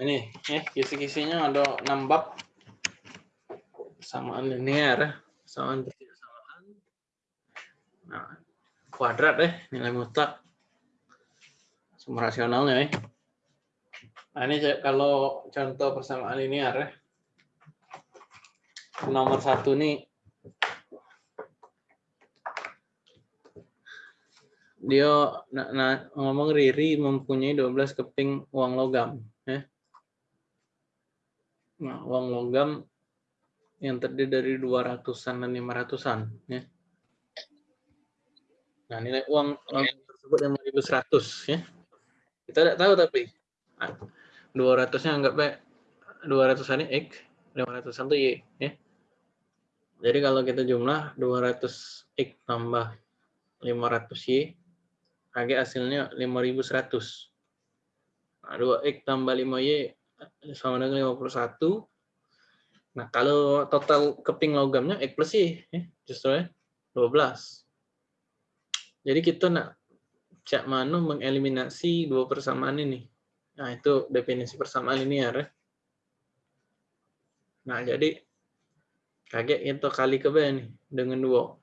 ini ya kisi-kisinya ada 6 bab samaan linear ya samaan ketidaksamaan nah kuadrat ya nilai mutlak. Sumber rasionalnya ya nah ini kalau contoh persamaan linear ya nomor satu nih. Dia nah, nah, ngomong Riri mempunyai 12 keping uang logam Nah, uang logam yang terdiri dari 200-an dan 500-an. Ya. Nah, nilai uang logam tersebut yang 5.100. Ya. Kita tidak tahu tapi. Nah, 200-nya anggap baik 200-an X, 500-an itu Y. Ya. Jadi kalau kita jumlah 200X tambah 500Y, AG hasilnya 5.100. Nah, 2X tambah 5Y sama dengan 51. Nah, kalau total keping logamnya X plus Y, ya, justru ya, 12. Jadi kita nak cak mana mengeliminasi dua persamaan ini. Nah, itu definisi persamaan linear. Ya. Nah, jadi kaget itu kali ke nih dengan dua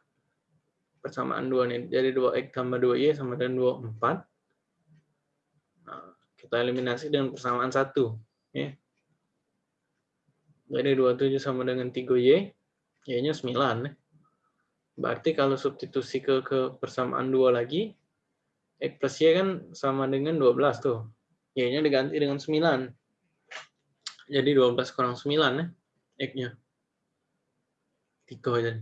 persamaan dua nih. Jadi 2x tambah 2y sama dengan 24. Nah, kita eliminasi dengan persamaan satu. Ya. Jadi 27 sama dengan 3Y, Y-nya 9. Ya. Berarti kalau substitusi ke, ke persamaan 2 lagi, X plus Y kan sama dengan 12 tuh. Y-nya diganti dengan 9. Jadi 12 kurang 9 ya, X-nya. 3 jadi.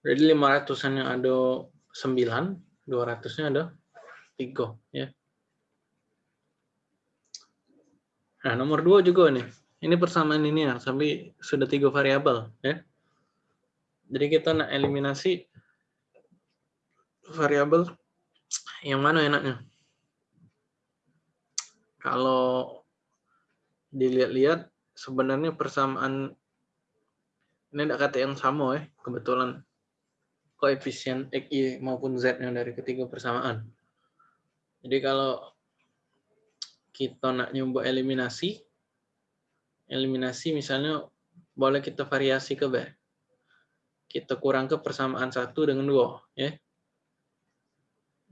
Jadi 500-an yang ada 9, 200-nya ada 3. Ya. Nah, nomor dua juga nih. Ini persamaan linear, tapi sudah tiga variabel. ya. Jadi kita nak eliminasi variabel yang mana enaknya? Kalau dilihat-lihat, sebenarnya persamaan ini tidak kata yang sama ya, kebetulan koefisien X, Y maupun Z yang dari ketiga persamaan. Jadi kalau kita nak nyoba eliminasi, eliminasi misalnya boleh kita variasi ke B. Kita kurang ke persamaan satu dengan dua, ya.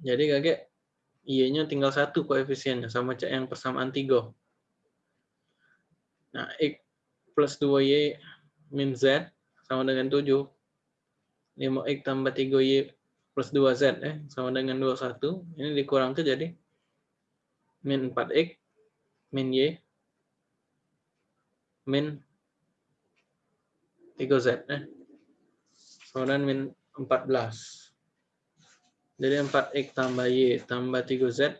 Jadi kakek Y-nya tinggal satu koefisiennya sama cak yang persamaan tiga. Nah, X plus 2Y min Z sama dengan 7. 5X tambah 3Y plus 2Z eh, sama dengan 21. Ini dikurang ke jadi min 4X min Y min 3Z. Eh. Kemudian min 14. Jadi 4X tambah Y tambah 3Z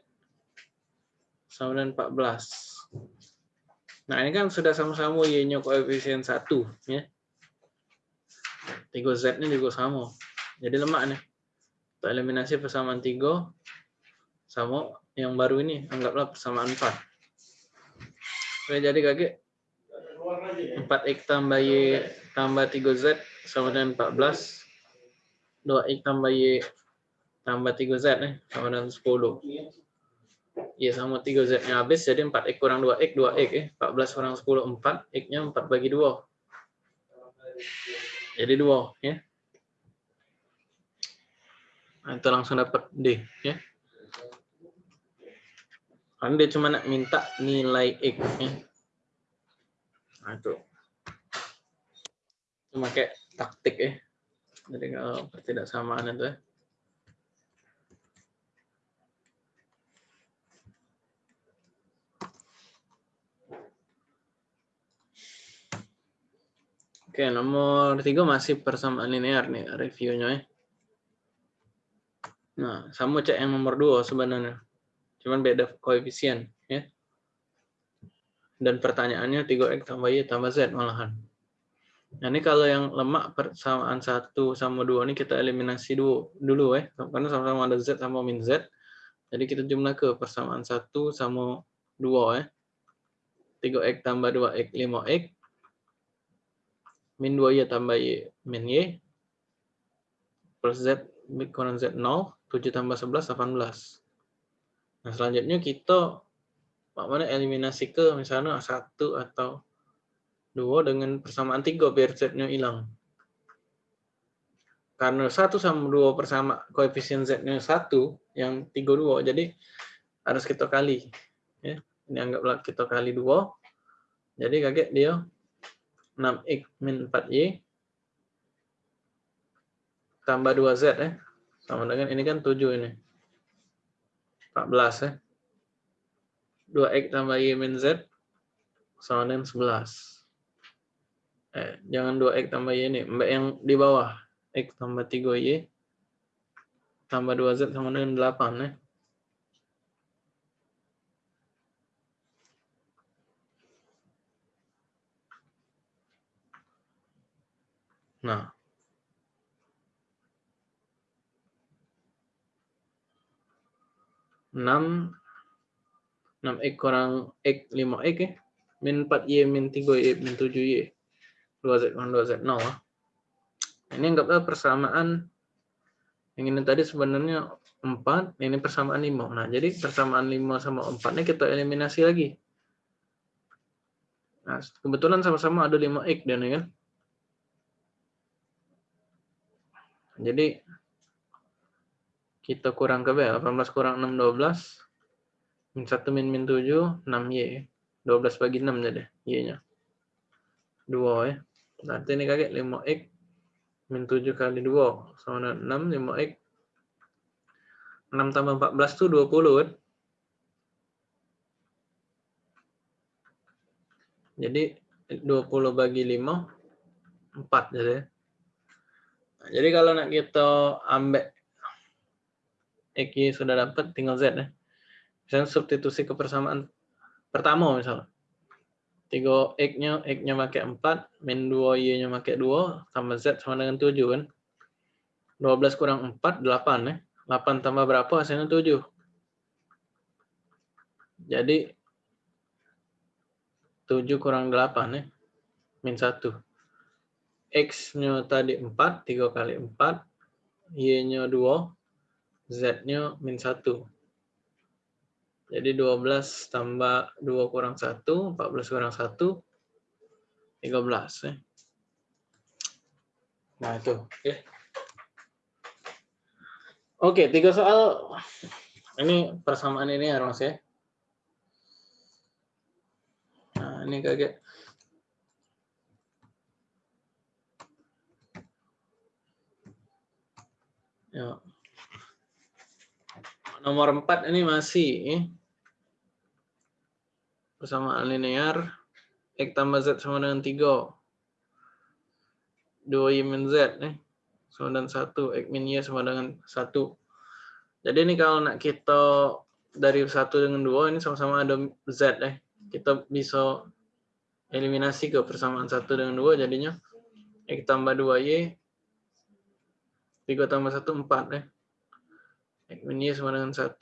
sama dengan 14. Nah, ini kan sudah sama-sama Y-nya koefisien 1. Ya. 3Z-nya juga sama. Jadi lemak nih. Untuk eliminasi persamaan 3 sama yang baru ini. Anggaplah persamaan 4. Oke, jadi kakek 4x tambah y tambah 3z sama dengan 14. 2x tambah y tambah 3z nih sama dengan 10. Ya sama 3z nya habis jadi 4x kurang 2x 2x ya. 14 kurang 10 4, x-nya 4 bagi 2. Jadi 2 ya. Nah, itu langsung dapat D ya. Karena dia cuma nak minta nilai X. Ya. Nah. Cuma kayak taktik ya. Jadi kalau ketidaksamaan itu ya. Oke, nomor tiga masih persamaan linear nih reviewnya ya. Nah, sama cek yang nomor dua sebenarnya cuman beda koefisien ya. Dan pertanyaannya 3x tambah y tambah z malahan. Nah ini kalau yang lemak persamaan satu sama dua ini kita eliminasi dulu dulu ya. Karena sama-sama ada z sama min z. Jadi kita jumlah ke persamaan satu sama dua ya. 3x tambah 2x 5x min 2y tambah y min y. Plus z kurang z 0 7 tambah 11 18 Nah, selanjutnya kita Pak mana eliminasi ke misalnya satu atau dua dengan persamaan tiga biar z-nya hilang. Karena satu sama dua persama koefisien z-nya satu yang tiga dua, jadi harus kita kali. Ya, ini anggaplah kita kali dua. Jadi kaget dia 6x min 4y tambah 2z ya. Sama dengan ini kan 7 ini. 14 ya. 2x tambah y min z sama dengan 11. Eh, jangan 2x tambah y ini, mbak yang di bawah. x tambah 3y tambah 2z sama dengan 8 ya. Nah, 6 6x kurang x 5x ya. Min 4y min 3y min 7y. 2z kurang 2z 0. Ini anggaplah persamaan yang ini tadi sebenarnya 4, ini persamaan 5. Nah, jadi persamaan 5 sama 4 ini kita eliminasi lagi. Nah, kebetulan sama-sama ada 5x dan ya. Jadi kita kurang ke B, 18 kurang 6, 12. Min 1 min min 7, 6Y. 12 bagi 6 jadi Y-nya. 2 ya. Berarti ini kakek 5X min 7 kali 2 sama dengan 6, 5X. 6 tambah 14 itu 20 kan. Jadi 20 bagi 5, 4 jadi. Nah, jadi kalau nak kita ambil X sudah dapat, tinggal Z ya. Misalnya substitusi kepersamaan pertama misalnya. 3 X-nya, X-nya pakai 4, min 2 Y-nya pakai 2, tambah Z sama dengan 7 kan. 12 kurang 4, 8 ya. 8 tambah berapa hasilnya 7. Jadi 7 kurang 8 ya. Min 1. X-nya tadi 4, 3 kali 4. Y-nya 2, Z-nya min 1. Jadi 12 tambah 2 kurang 1, 14 kurang 1, 13. Ya. Nah itu. Oke, Oke tiga soal. Ini persamaan ini ya Mas ya. Nah ini kaget. Ya nomor 4 ini masih persamaan linear X tambah Z sama dengan 3. 2Y min Z nih. Sama dengan 1. X min Y sama dengan 1. Jadi ini kalau nak kita dari 1 dengan 2 ini sama-sama ada Z ya. Kita bisa eliminasi ke persamaan 1 dengan 2 jadinya X tambah 2Y 3 tambah 1 4 ya. Y sama dengan 1.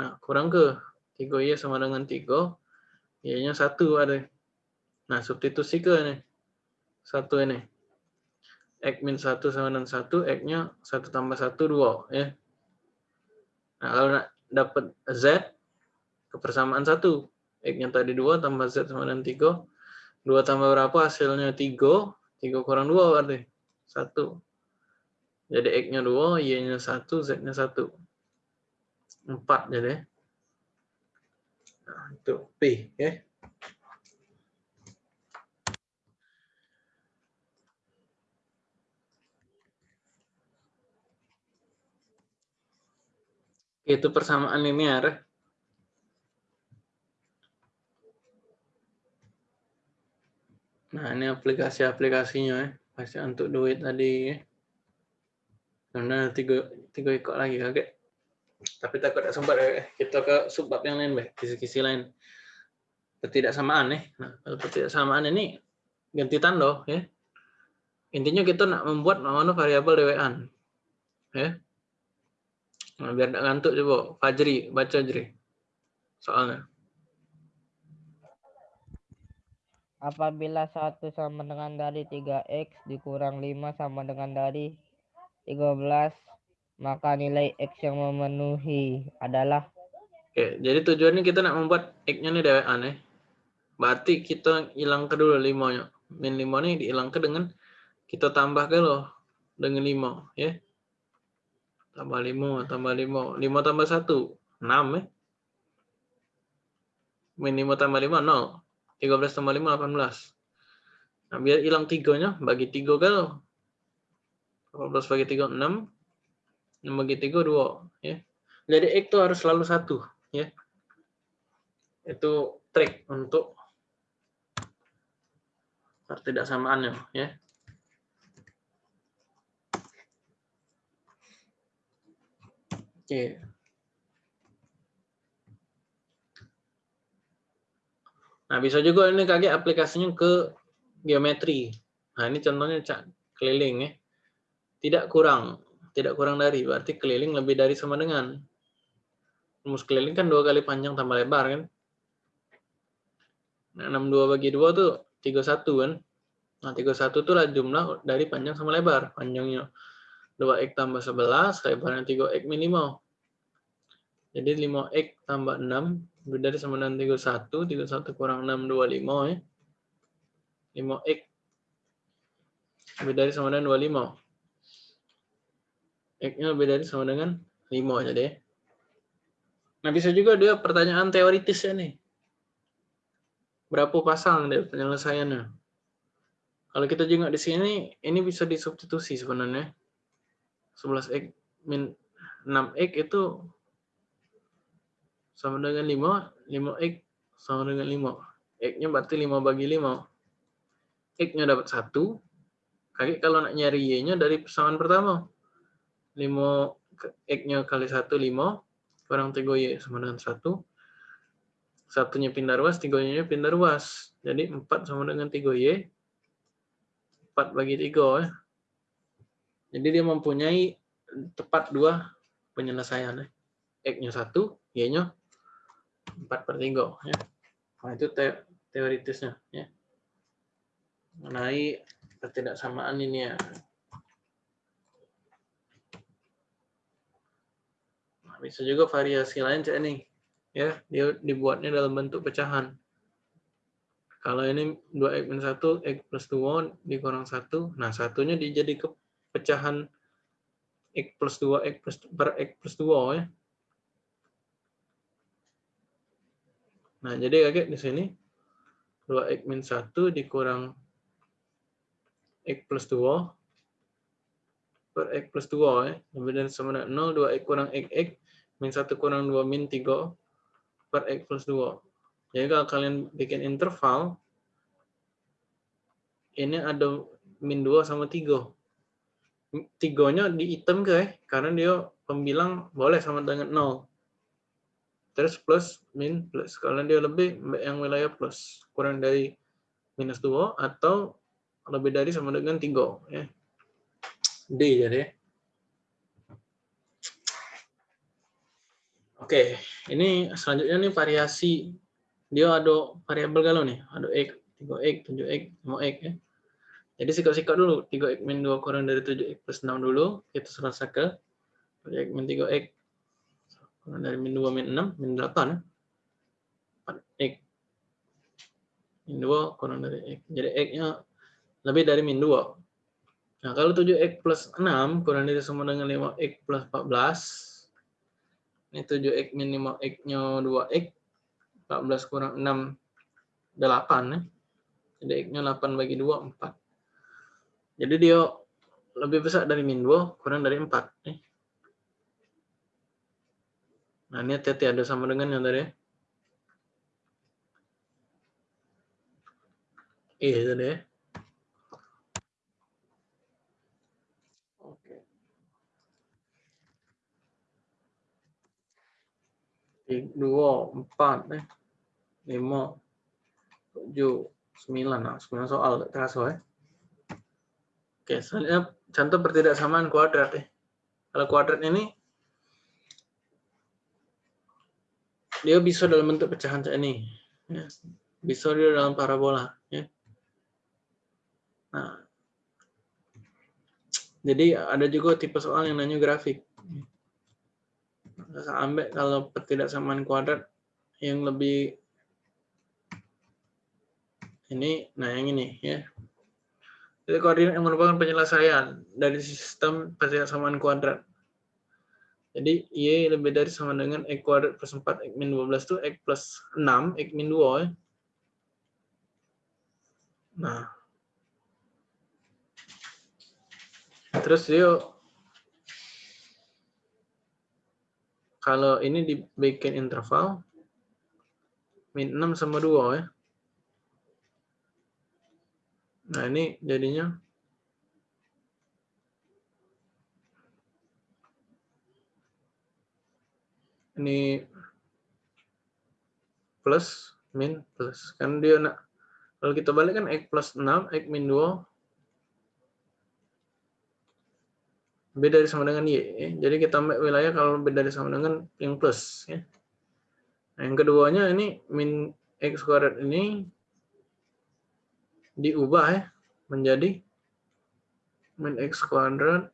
Nah, kurang ke 3Y sama dengan 3. Y-nya 1 ada. Nah, substitusi ke ini. 1 ini. X min 1 sama dengan 1, X-nya 1 tambah 1, 2. Ya. Nah, kalau nak dapat Z, kepersamaan 1. X-nya tadi 2 tambah Z sama dengan 3. 2 tambah berapa hasilnya 3. 3 kurang 2 berarti. 1. Jadi X-nya 2, Y-nya 1, Z-nya 1 empat jadi nah, itu P ya itu persamaan linear Nah, ini aplikasi-aplikasinya ya. Pasti untuk duit tadi ya. Karena tiga, tiga ikut lagi kakek tapi takut tidak sempat eh, kita ke subbab yang lain, kisi-kisi lain. Ketidaksamaan nih. Nah, kalau ketidaksamaan ini ganti tanda ya. Intinya kita nak membuat mana variabel dewaan. Ya. Nah, biar tidak ngantuk coba Fajri baca Fajri. Soalnya. Apabila satu sama dengan dari 3x dikurang 5 sama dengan dari 13 maka nilai X yang memenuhi adalah Oke, jadi tujuannya kita nak membuat X-nya nih DWA nih. Berarti kita hilang ke dulu 5-nya. Min 5 nih dihilangkan dengan kita tambah ke loh dengan 5 ya. Tambah 5, tambah 5. 5 tambah 1, 6 ya. Min 5 tambah 5, 0. 13 tambah 5, 18. Nah, biar hilang 3-nya, bagi 3 ke loh. 18 bagi 3, 6. 6 bagi 3, 2. Ya. Jadi X itu harus selalu 1 ya. Itu trik untuk tidak samaannya ya. Oke. Nah bisa juga ini kaget aplikasinya ke geometri. Nah ini contohnya cak keliling ya. Tidak kurang tidak kurang dari berarti keliling lebih dari sama dengan rumus keliling kan dua kali panjang tambah lebar kan. Nah, 62 bagi 2 tuh 31 kan. Nah, 31 itu lah jumlah dari panjang sama lebar. Panjangnya 2x tambah 11, lebarnya 3x minimal. Jadi 5x tambah 6, lebih dari sama dengan 31, 31 kurang 6, 25 ya. 5x lebih dari sama dengan 25. X-nya lebih dari sama dengan 5 jadi ya. Nah, bisa juga dia pertanyaan teoritis ya nih. Berapa pasang deh penyelesaiannya. Kalau kita juga di sini, ini bisa disubstitusi sebenarnya. 11x min 6x itu sama dengan 5, 5x sama dengan 5. X-nya berarti 5 bagi 5. X-nya dapat 1. Kakek kalau nak nyari Y-nya dari persamaan pertama. 5 X-nya kali 1, 5 kurang 3Y sama dengan 1. Satunya pindah ruas, 3Y-nya pindah ruas. Jadi 4 sama dengan 3Y. 4 bagi 3. Ya. Jadi dia mempunyai tepat dua penyelesaian. Ya. X-nya 1, Y-nya 4 per 3. Ya. Nah, itu te teoritisnya. Ya. Mengenai ketidaksamaan ini ya. Bisa juga variasi lain cek nih. Ya dia dibuatnya dalam bentuk pecahan. Kalau ini 2x min 1 x plus 2 dikurang 1 nah satunya dijadi ke pecahan x plus 2 x plus per x plus 2 ya. Nah jadi kakek di sini. 2x min 1 dikurang x plus 2 per x plus 2 ya. Dari sama dengan 0 2x kurang x x min 1 kurang 2 min 3 per X plus 2. Jadi kalau kalian bikin interval, ini ada min 2 sama 3. Tigonya di item ke ya, karena dia pembilang boleh sama dengan 0. Terus plus, min, plus. Kalau dia lebih, yang wilayah plus. Kurang dari minus 2 atau lebih dari sama dengan 3. Ya. D jadi ya. Oke, ini selanjutnya nih variasi. Dia ada variabel galau nih. Ada X, 3X, 7X, 5X. Ya. Jadi sikat-sikat dulu. 3X min 2 kurang dari 7X plus 6 dulu. Kita serasa ke 7X min 3X. Kurang dari min 2 min 6, min 8. 4X. Min 2 kurang dari X. Jadi X-nya lebih dari min 2. Nah, kalau 7X plus 6 kurang dari sama dengan 5X plus 14, ini 7x min 5x-nya 2x. 14 kurang 6, 8 ya. Jadi x-nya 8 bagi 2, 4. Jadi dia lebih besar dari min 2, kurang dari 4. Ya. Nah ini hati-hati ada sama dengan yang tadi. Iya tadi ya. Dua, empat, eh, lima, tujuh, sembilan. Nah, sembilan soal terasa ya. Oke, selanjutnya contoh pertidaksamaan kuadrat ya. Kalau kuadrat ini dia bisa dalam bentuk pecahan kayak ini. Ya. Bisa dia dalam parabola. Ya. Nah, jadi ada juga tipe soal yang nanya grafik. Sampai kalau ketidaksamaan kuadrat yang lebih ini, nah yang ini ya. Jadi koordinat yang merupakan penyelesaian dari sistem ketidaksamaan kuadrat. Jadi Y lebih dari sama dengan X kuadrat plus 4 X min 12 itu X plus 6 X min 2 ya. Nah. Terus dia kalau ini dibikin interval min 6 sama 2 ya. Nah, ini jadinya ini plus min plus kan dia nak kalau kita balik kan x plus 6 x min 2 beda dari sama dengan y ya. jadi kita ambil wilayah kalau beda dari sama dengan yang plus ya nah, yang keduanya ini min x kuadrat ini diubah ya menjadi min x kuadrat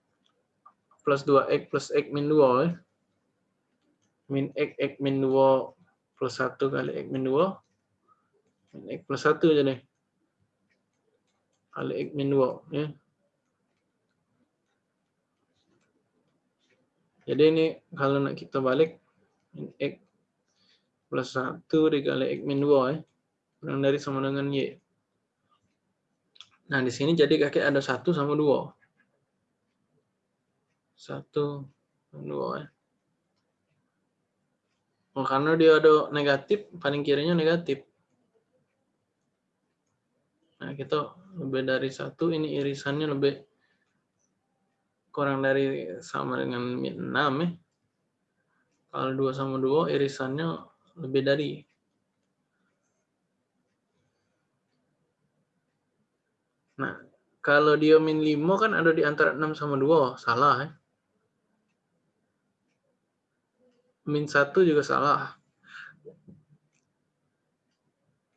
plus 2x plus x min 2 ya min x x min 2 plus 1 kali x min 2 min x plus 1 jadi kali x min 2 ya. Jadi ini kalau nak kita balik x plus 1 dikali x min 2 ya. Kurang dari sama dengan y. Nah, di sini jadi kakek ada 1 sama 2. 1 sama 2 ya. Oh, karena dia ada negatif, paling kirinya negatif. Nah, kita lebih dari satu, ini irisannya lebih kurang dari sama dengan 6 ya. Kalau 2 sama 2, irisannya lebih dari. Nah, kalau dia min 5 kan ada di antara 6 sama 2, salah ya. min satu juga salah.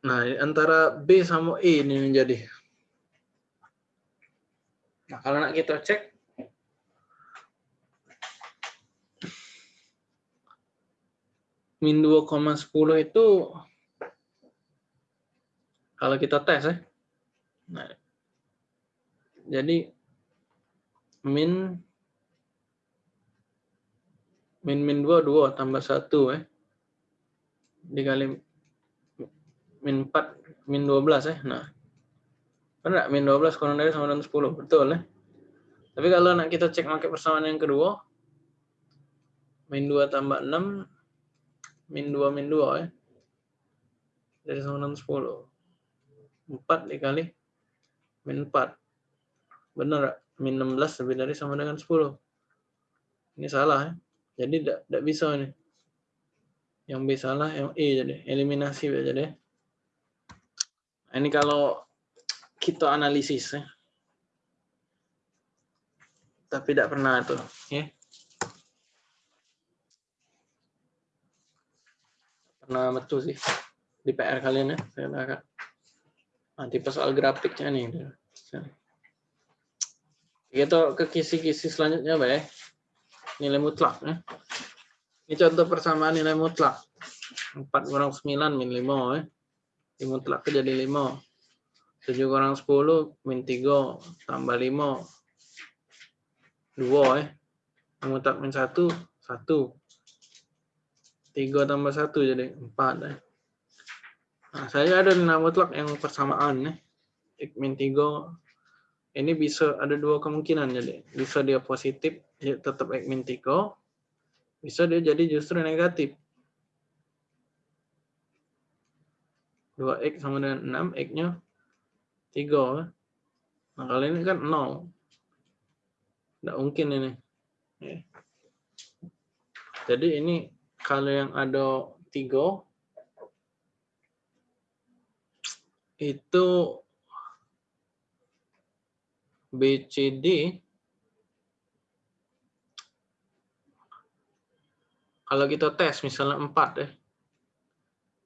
Nah, antara B sama E ini menjadi. Nah, kalau nak kita cek, min 2,10 itu kalau kita tes ya. Nah, jadi min min min 2 2 tambah 1 eh. Dikali min 4 min 12 eh. Nah benar min 12 kurang dari sama dengan 10 betul eh. Tapi kalau nak kita cek pakai persamaan yang kedua min 2 tambah 6 min 2 min 2 eh dari dengan 10 4 dikali min 4 benar min 16 lebih dari sama dengan 10 ini salah eh jadi tidak bisa nih. Yang B salah, yang E jadi. Eliminasi jadi. Nah, ini kalau kita analisis ya. Tapi tidak pernah tuh. Ya. Pernah betul sih. Di PR kalian ya. Saya akan nanti pas soal grafiknya nih. Kita ke kisi-kisi selanjutnya, Pak nilai mutlak. Ya. Ini contoh persamaan nilai mutlak. 4 kurang 9 min 5. Ya. Di mutlak jadi 5. 7 kurang 10 min 3 tambah 5. 2 ya. Mutlak min 1, 1. 3 tambah 1 jadi 4 ya. Nah, saya ada nilai mutlak yang persamaan ya. X min 3 ini bisa ada dua kemungkinan jadi. Bisa dia positif dia tetap x min 3 bisa dia jadi justru negatif. 2x sama dengan 6 x nya 3 nah kali ini kan 0 tidak mungkin ini. Ya. jadi ini kalau yang ada 3 itu BCD kalau kita tes misalnya 4 ya.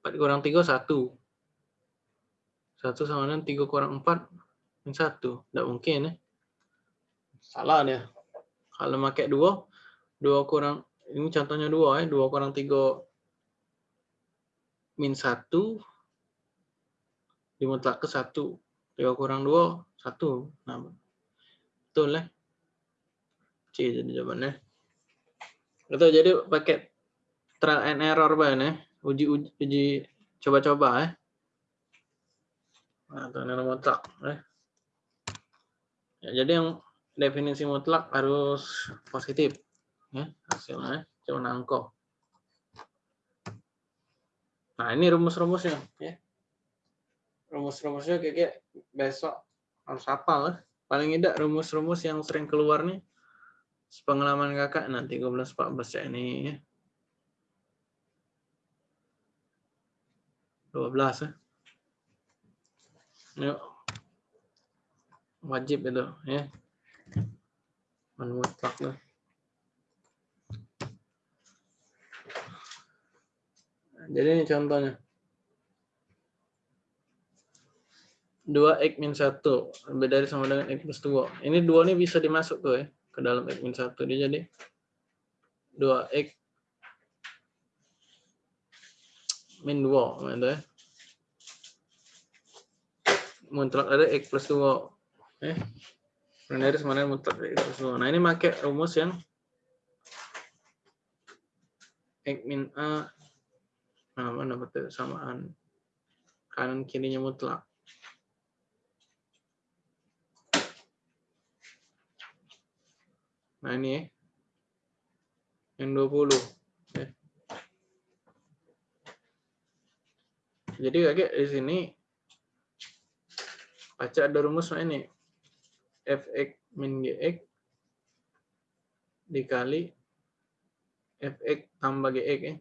4 kurang 3 1. 1 sama dengan 3 kurang 4 min 1. Tidak mungkin ya. Salah dia. Kalau pakai 2, 2 kurang ini contohnya dua ya, dua kurang tiga min satu dimutlak ke satu, tiga kurang dua satu, nah betul ya. C jadi jawabannya. Itu jadi pakai trial and error banget ya, uji uji, uji coba-coba ya. Nah, itu nilai mutlak ya. ya. Jadi yang definisi mutlak harus positif ya hasilnya cuma angko. Nah ini rumus-rumusnya ya. Rumus-rumusnya kayak besok harus hafal ya. Paling tidak rumus-rumus yang sering keluar nih pengalaman kakak nanti 13 14 ya ini ya. 12 ya. Yuk. Wajib itu ya. Mutlak tuh. Jadi ini contohnya. 2x min 1 lebih dari sama dengan x plus 2. Ini 2 ini bisa dimasuk tuh ya ke dalam x min 1. Dia jadi 2x min 2 gitu ya. Mutlak ada x plus 2. Eh. Dari sama dengan mutlak x plus 2. Nah, ini pakai rumus yang x min a Mana betul samaan kanan kirinya mutlak. Nah, ini ya. Yang 20. Ya. Jadi kayak di sini baca ada rumus ini. fx min gx dikali fx tambah gx ya.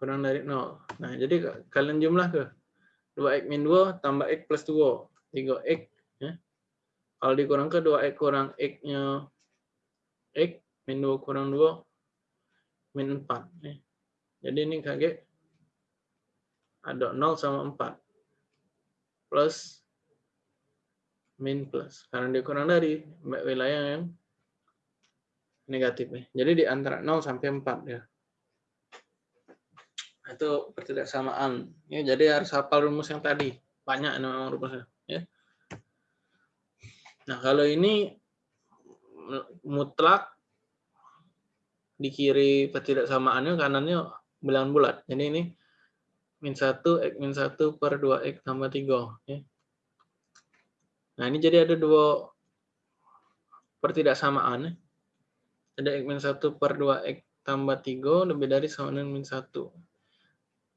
Kurang dari 0. Nah, jadi kalian jumlah ke 2x min 2 tambah x plus 2, 3x. Ya. Kalau dikurang ke 2x kurang x-nya x, min 2 kurang 2, min 4. Ya. Jadi ini kaget ada 0 sama 4. Plus, min plus. Karena dikurang dari wilayah yang negatif. Ya. Jadi di antara 0 sampai 4 ya itu ketidaksamaan. Ya jadi harus hafal rumus yang tadi. Banyak memang rumusnya ya. Nah kalau ini mutlak di kiri ketidaksamaannya kanannya bilangan bulat. Jadi ini min 1 x min 1 per 2 x tambah 3 ya. nah ini jadi ada dua pertidaksamaan ya. ada x min 1 per 2 x tambah 3 lebih dari sama dengan min 1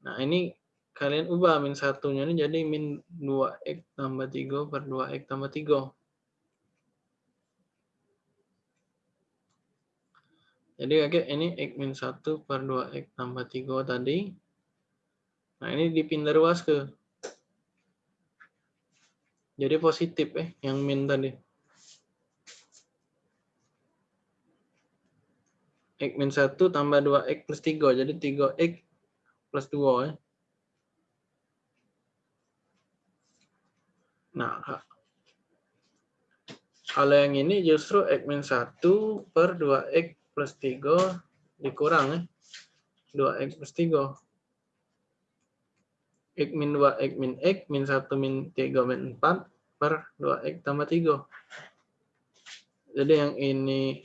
Nah, ini kalian ubah min satunya ini jadi min 2x tambah 3 per 2x tambah 3. Jadi kakek ini x min 1 per 2x tambah 3 tadi. Nah, ini dipindah ruas ke. Jadi positif eh yang min tadi. x min 1 tambah 2x plus 3. Jadi 3x plus 2 ya. Nah, kalau yang ini justru X min 1 per 2X plus 3 dikurang ya. 2X plus 3. X min 2, X min X, min 1, min 3, min 4 per 2X tambah 3. Jadi yang ini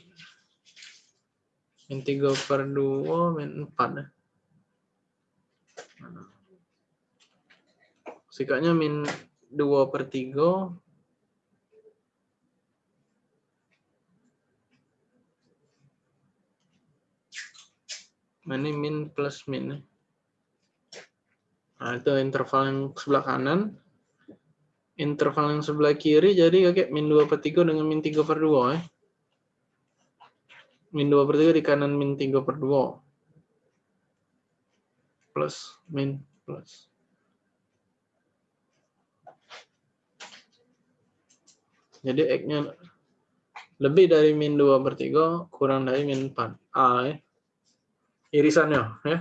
min 3 per 2, min 4 ya. Sikanya min 2 per 3. Ini min plus min. Nah, itu interval yang sebelah kanan. Interval yang sebelah kiri jadi kayak min 2 per 3 dengan min 3 per 2. Eh. Min 2 per 3 di kanan min 3 per 2 plus min plus. Jadi X-nya lebih dari min 2 per 3, kurang dari min 4. A ya. Irisannya. ya.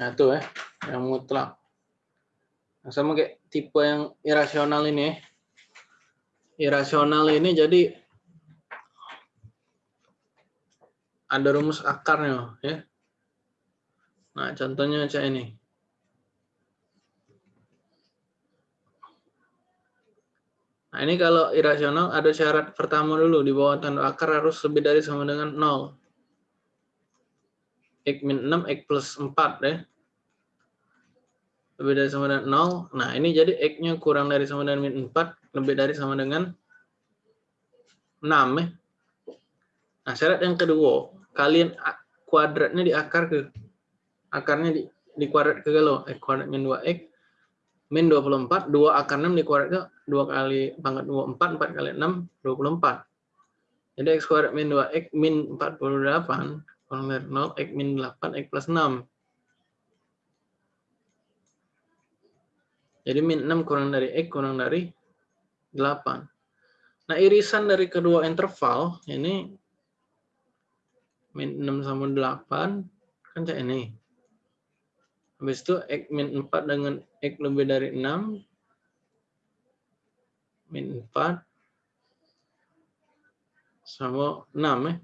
Nah, itu ya, yang mutlak. Nah, sama kayak tipe yang irasional ini. Irasional ini jadi ada rumus akarnya ya. Nah, contohnya cak ini. Nah, ini kalau irasional ada syarat pertama dulu di bawah tanda akar harus lebih dari sama dengan 0. X min 6, X plus 4 ya. Lebih dari sama dengan 0. Nah, ini jadi X-nya kurang dari sama dengan min 4, lebih dari sama dengan 6 ya. Nah, syarat yang kedua, kalian kuadratnya di akar ke akarnya di, di kuadrat ke galau. X kuadrat min 2X min 24, 2 akar 6 di kuadrat ke 2 kali pangkat 24, 4 kali 6, 24. Jadi X kuadrat min 2X min 48, kurang dari 0, X min 8, X plus 6. Jadi min 6 kurang dari X kurang dari 8. Nah irisan dari kedua interval ini min 6 sama 8 kan kayak ini. Habis itu X min 4 dengan X lebih dari 6. Min 4. Sama 6 ya.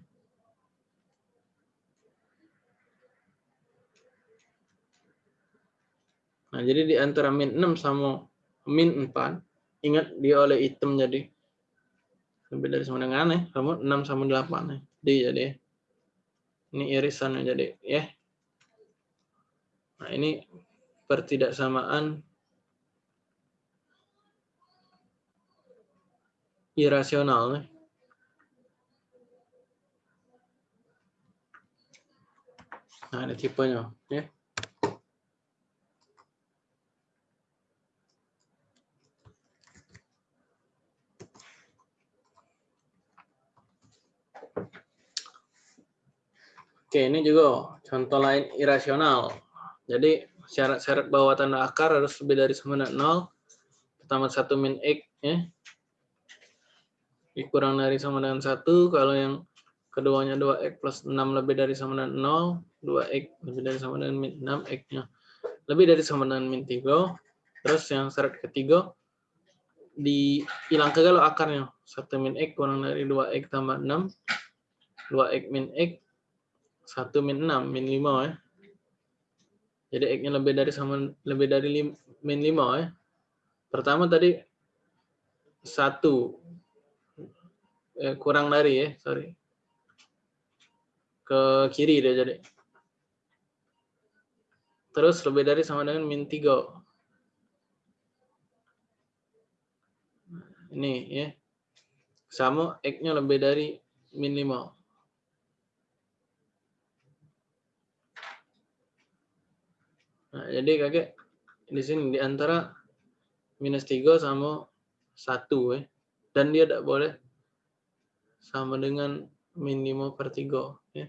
Nah, jadi di antara min 6 sama min 4, ingat dia oleh item jadi lebih dari sama dengan ya, sama 6 sama 8 ya. Di jadi ya. Ini irisannya jadi ya. Nah, ini pertidaksamaan irasional. Nah, ini tipenya. Ya. Oke, ini juga contoh lain irasional. Jadi syarat-syarat bahwa tanda akar harus lebih dari sama dengan 0. Pertama 1 min X. Ya. Dikurang dari sama dengan 1. Kalau yang keduanya 2X plus 6 lebih dari sama dengan 0. 2X lebih dari sama dengan min 6. X-nya lebih dari sama dengan min 3. Terus yang syarat ketiga, dihilang ke kalau akarnya. 1 min X kurang dari 2X tambah 6. 2X min X. 1 min 6, min 5 ya. Jadi X-nya lebih dari sama lebih dari lim, min 5 ya. Pertama tadi 1 eh, kurang dari ya, sorry. Ke kiri dia jadi. Terus lebih dari sama dengan min 3. Ini ya. Sama X-nya lebih dari min 5. Nah, jadi kakek di sini di antara minus 3 sama 1 ya. Dan dia tidak boleh sama dengan min 5 per 3 ya.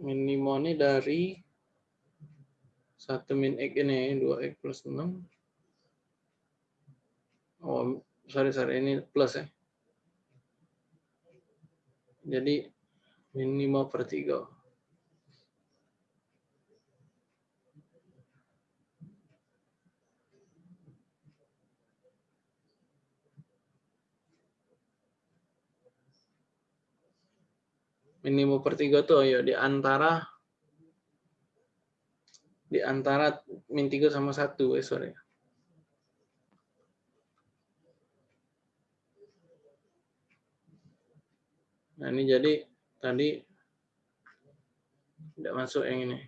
Min 5 ini dari 1 min X ini 2X plus 6. Oh, sorry, sorry, ini plus ya. Jadi minimal per 3. Minimum per 3 tuh ya di antara di antara min 3 sama 1 eh sorry. Nah, ini jadi tadi tidak masuk yang ini.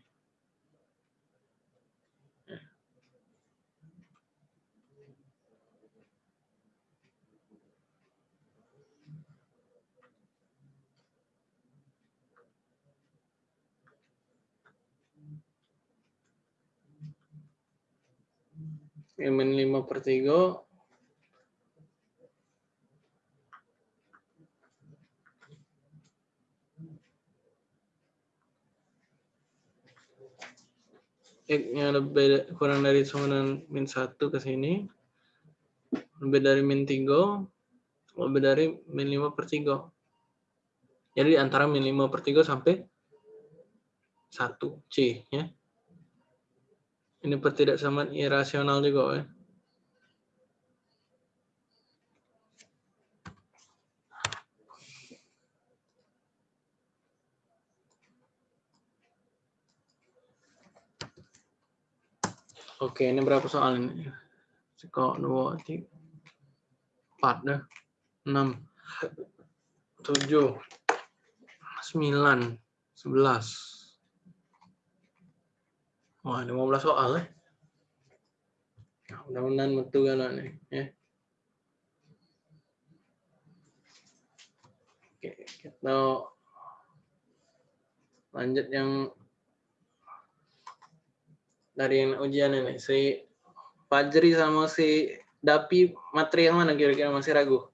Min 5 per 3 X-nya lebih kurang dari sama dengan min 1 ke sini. Lebih dari min 3. Lebih dari min 5 per 3. Jadi antara min 5 per 3 sampai 1 C. Ya. Ini pertidaksamaan irasional juga. Ya. Oke, ini berapa soal ini? Sekok, dua, tiga, empat, dah. enam, tujuh, sembilan, sebelas. Wah, lima belas soal ya. Nah, mudah-mudahan betul kan nih, ya. Oke, kita lanjut yang dari yang ujian ini si Fajri sama si Dapi materi yang mana kira-kira masih ragu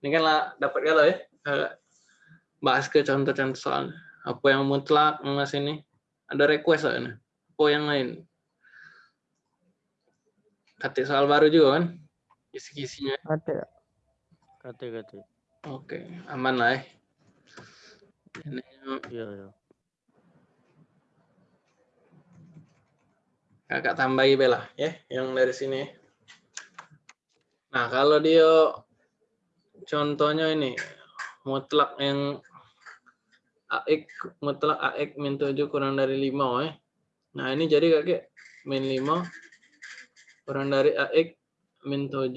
ini kan lah dapat kalau ya bahas ke contoh-contoh soal apa yang mutlak mas ini ada request soalnya apa yang lain kata soal baru juga kan kisi-kisinya Ada. Kate kate. oke aman lah ya ini Iya iya. Kakak tambahi bela ya yang dari sini. Nah kalau dia contohnya ini mutlak yang AX mutlak AX min 7 kurang dari 5 ya nah ini jadi kakek min 5 kurang dari AX min 7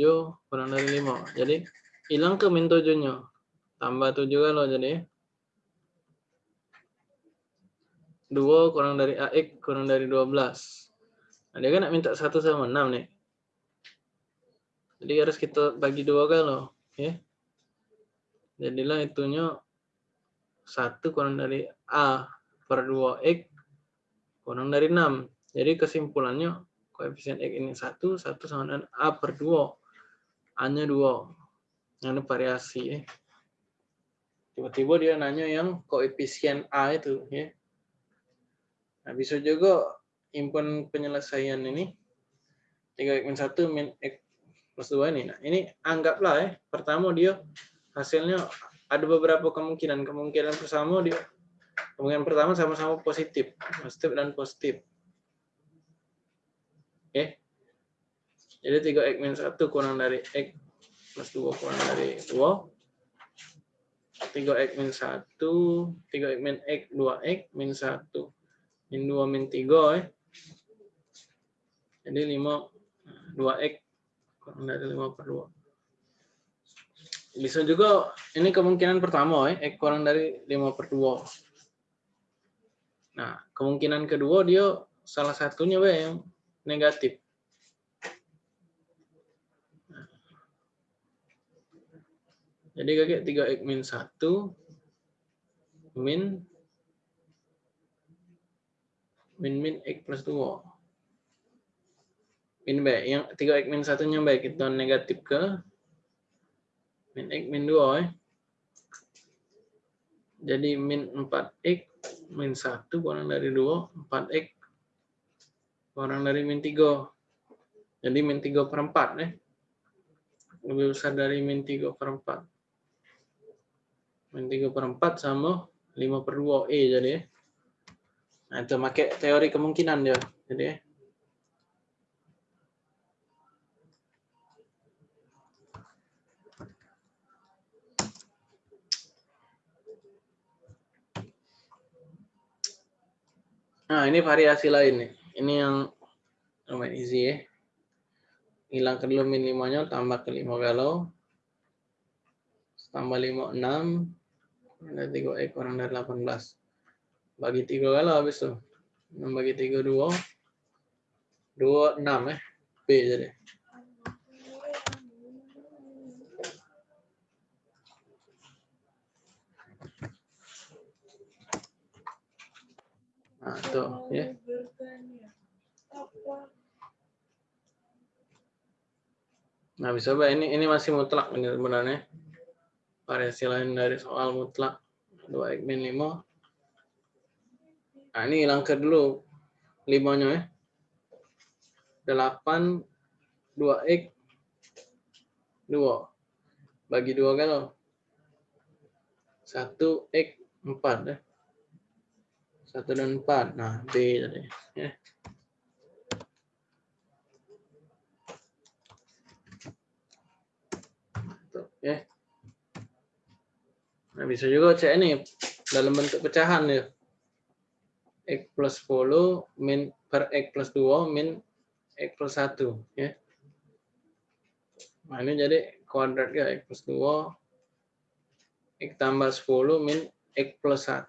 kurang dari 5 jadi hilang ke min 7 nya tambah 7 kalau jadi 2 kurang dari AX kurang dari 12 Nah, dia kan nak minta 1 sama 6 nih. Jadi harus kita bagi dua kalau, ya. Jadilah itunya 1 kurang dari A per 2X kurang dari 6. Jadi kesimpulannya koefisien X ini 1, 1 sama dengan A per 2. A-nya 2. Ini variasi ya. Tiba-tiba dia nanya yang koefisien A itu ya. Nah, bisa juga impun penyelesaian ini 3 min 1 min x plus 2 ini. Nah, ini anggaplah ya, pertama dia hasilnya ada beberapa kemungkinan. Kemungkinan pertama dia kemungkinan pertama sama-sama positif, positif dan positif. Oke. Jadi 3x min 1 kurang dari x plus 2 kurang dari 2. 3x min 1, 3x min x, 2x min 1 min 2 min 3 ya. Jadi 5 2x kurang dari 5 per 2. Bisa juga ini kemungkinan pertama ya, x kurang dari 5 per 2. Nah, kemungkinan kedua dia salah satunya ya yang negatif. Jadi kakek 3x min 1 min min min x plus 2 min baik yang 3x min satunya baik kita negatif ke min x min 2 eh. jadi min 4x min 1 kurang dari 2 4x kurang dari min 3 jadi min 3 per 4 eh. lebih besar dari min 3 per 4 min 3 per 4 sama 5 per 2 E jadi eh. Nah, itu pakai teori kemungkinan dia. Jadi. Nah, ini variasi lain nih. Ini yang lumayan easy ya. Hilang ke dulu min 5-nya, tambah ke 5 galau. Tambah 5, 6. Ada 3 E kurang dari 18 bagi tiga kali habis tuh. 6 bagi 3, 2. 2, 6 eh. B jadi. Nah, tuh ya. Nah, bisa Pak. Ini ini masih mutlak ini sebenarnya. Variasi lain dari soal mutlak. 2 x min 5 Nah, ini hilang ke dulu limanya ya. 8 2x 2 bagi 2 kan 1 X 4 ya. 1 dan 4. Nah, B tadi ya. Ya. Nah, bisa juga cek ini dalam bentuk pecahan ya. X plus 10 min per X plus 2 min X plus 1 ya. Nah, ini jadi kuadrat ya X plus 2 X tambah 10 min X plus 1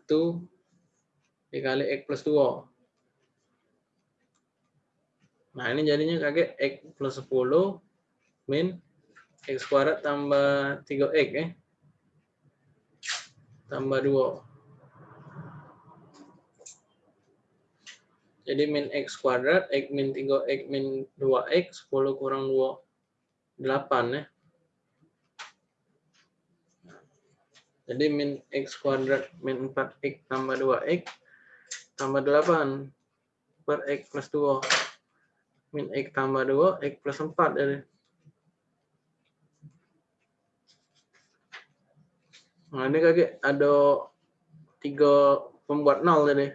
dikali X plus 2. Nah, ini jadinya kakek X plus 10 min X kuadrat tambah 3X ya. Tambah 2. Jadi min X kuadrat, X min 3X min 2X, 10 kurang 2, 8 ya. Jadi min X kuadrat min 4X tambah 2X tambah 8 per X plus 2. Min X tambah 2, X plus 4 jadi. Nah ini kakek ada tiga pembuat nol tadi.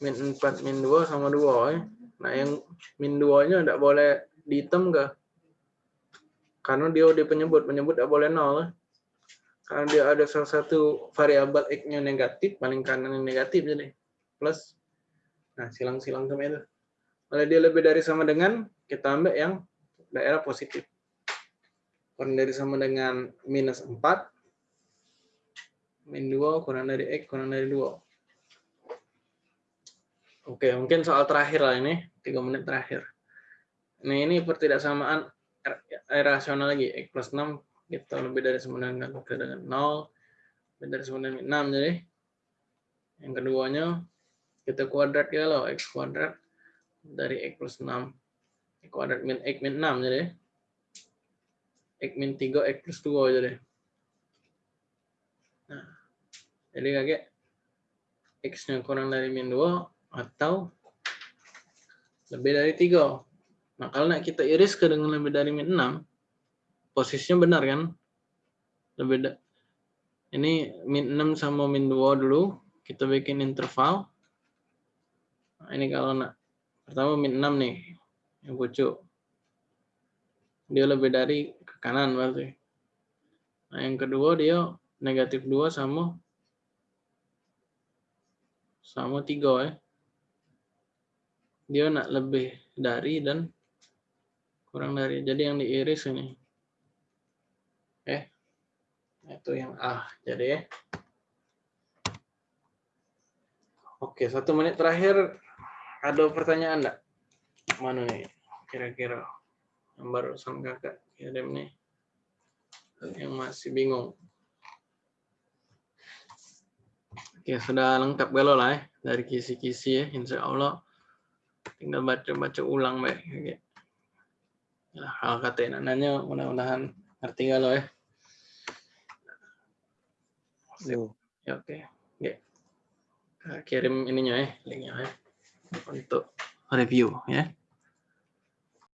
Min 4, min 2 sama 2 ya. Nah yang min 2 nya tidak boleh dihitam ke? Karena dia udah penyebut, penyebut tidak boleh nol. Ya. Karena dia ada salah satu variabel X-nya negatif, paling kanan yang negatif jadi. Plus. Nah silang-silang sama itu. Kalau dia lebih dari sama dengan, kita ambil yang daerah positif. Kurang dari sama dengan minus 4, min 2 kurang dari X kurang dari 2. Oke, mungkin soal terakhir lah ini, 3 menit terakhir. Nah, ini pertidaksamaan rasional lagi, X plus 6, kita lebih dari sama dengan, dengan 0, lebih dari sama dengan 6, jadi yang keduanya, kita kuadrat ya loh, X kuadrat dari X plus 6, X kuadrat min X min 6, jadi X min 3, X plus 2, jadi. Nah, jadi kakek X-nya kurang dari min 2 atau lebih dari 3. Nah, kalau nak kita iris ke dengan lebih dari min 6, posisinya benar kan? Lebih ini min 6 sama min 2 dulu, kita bikin interval. Nah, ini kalau nak pertama min 6 nih, yang pucuk. Dia lebih dari ke kanan berarti. Nah, yang kedua dia negatif 2 sama sama 3 ya. Dia nak lebih dari dan kurang dari. Jadi yang diiris ini. Eh. Itu yang A. Jadi ya. Oke, satu menit terakhir ada pertanyaan enggak? Mana nih? Kira-kira yang barusan kakak kirim nih. Yang masih bingung. Oke, sudah lengkap galau lah ya dari kisi-kisi ya, insya Allah. Tinggal baca-baca ulang baik. Oke. Ya, hal kata nanya mudah-mudahan ngerti galau ya. Sip. Ya, oke. Oke. Kirim ininya ya, linknya ya. Untuk review ya.